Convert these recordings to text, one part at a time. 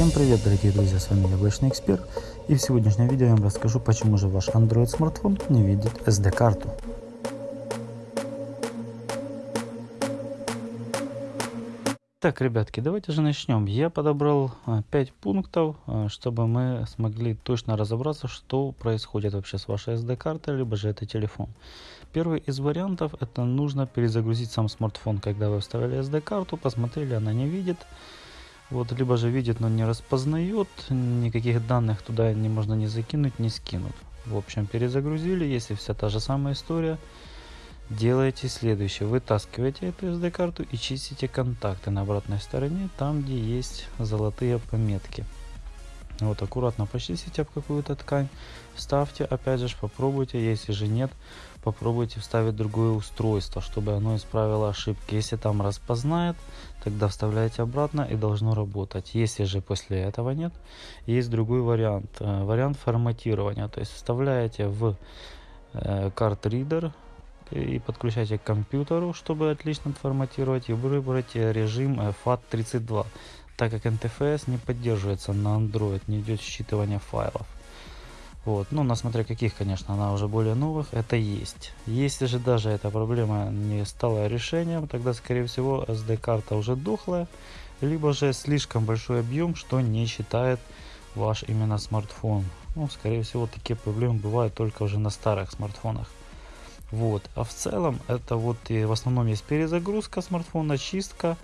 Всем привет дорогие друзья, с вами Яблочный Эксперт и в сегодняшнем видео я вам расскажу почему же ваш Android смартфон не видит SD карту. Так, ребятки, давайте же начнем. Я подобрал 5 а, пунктов, а, чтобы мы смогли точно разобраться, что происходит вообще с вашей SD-картой, либо же это телефон. Первый из вариантов, это нужно перезагрузить сам смартфон, когда вы вставили SD-карту, посмотрели, она не видит. Вот, либо же видит, но не распознает, никаких данных туда не можно не закинуть, не скинуть. В общем, перезагрузили, если вся та же самая история, делаете следующее. Вытаскиваете эту SD-карту и чистите контакты на обратной стороне, там где есть золотые пометки. Вот аккуратно почистите об какую-то ткань, вставьте, опять же попробуйте, если же нет, попробуйте вставить другое устройство, чтобы оно исправило ошибки. Если там распознает, тогда вставляете обратно и должно работать. Если же после этого нет, есть другой вариант, э, вариант форматирования, то есть вставляете в карт-ридер э, и подключайте к компьютеру, чтобы отлично отформатировать и выбрать режим FAT32 так как NTFS не поддерживается на Android, не идет считывание файлов. Вот. Ну, на смотря каких, конечно, она уже более новых, это есть. Если же даже эта проблема не стала решением, тогда, скорее всего, SD-карта уже дохлая, либо же слишком большой объем, что не считает ваш именно смартфон. Ну, скорее всего, такие проблемы бывают только уже на старых смартфонах. Вот. А в целом, это вот и в основном есть перезагрузка смартфона, чистка,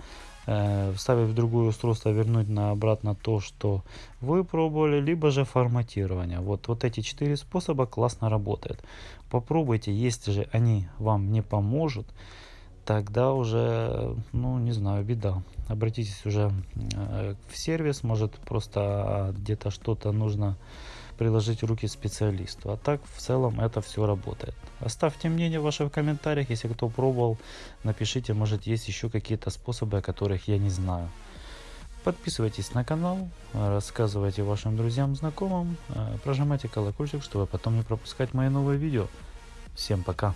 э, вставить в другое устройство, вернуть на обратно то, что вы пробовали, либо же форматирование. Вот, вот эти четыре способа классно работают. Попробуйте, если же они вам не поможет, тогда уже, ну не знаю, беда. Обратитесь уже э, в сервис, может просто где-то что-то нужно приложить руки специалисту. А так в целом это все работает. Оставьте мнение ваше в комментариях, если кто пробовал, напишите, может есть еще какие-то способы, о которых я не знаю. Подписывайтесь на канал, рассказывайте вашим друзьям, знакомым, э, прожимайте колокольчик, чтобы потом не пропускать мои новые видео. Всем пока!